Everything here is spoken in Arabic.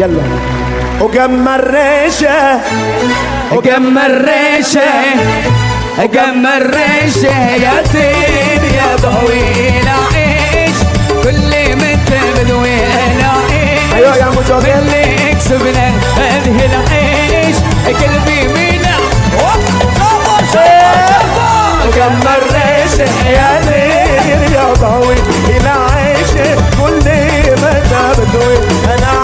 يلا. وقم الريشه وقم الريشه قم الريشه يا زين يا ضوي عيش كل من بدوي عيش أيوه يا مجاهد اللي كسبنا هذه العيش. قلبي منا وقم الريشه يا زين يا ضوي إلى كل من بدوي أنا